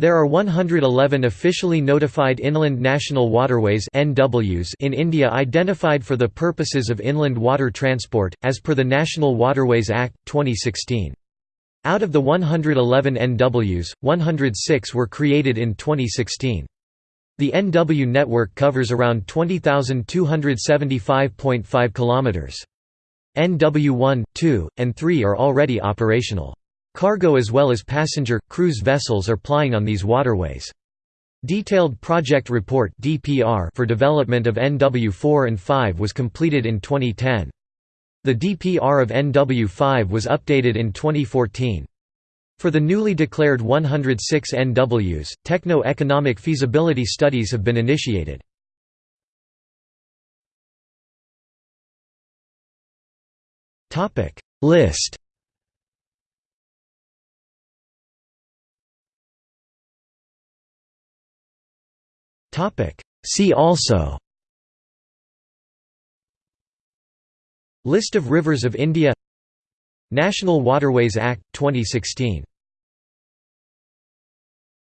There are 111 officially notified Inland National Waterways (NWs) in India identified for the purposes of inland water transport, as per the National Waterways Act, 2016. Out of the 111 NWs, 106 were created in 2016. The NW network covers around 20,275.5 kilometers. NW 1, 2, and 3 are already operational. Cargo as well as passenger, cruise vessels are plying on these waterways. Detailed Project Report for development of NW4 and 5 was completed in 2010. The DPR of NW5 was updated in 2014. For the newly declared 106 NWs, techno-economic feasibility studies have been initiated. List See also. List of rivers of India. National Waterways Act, 2016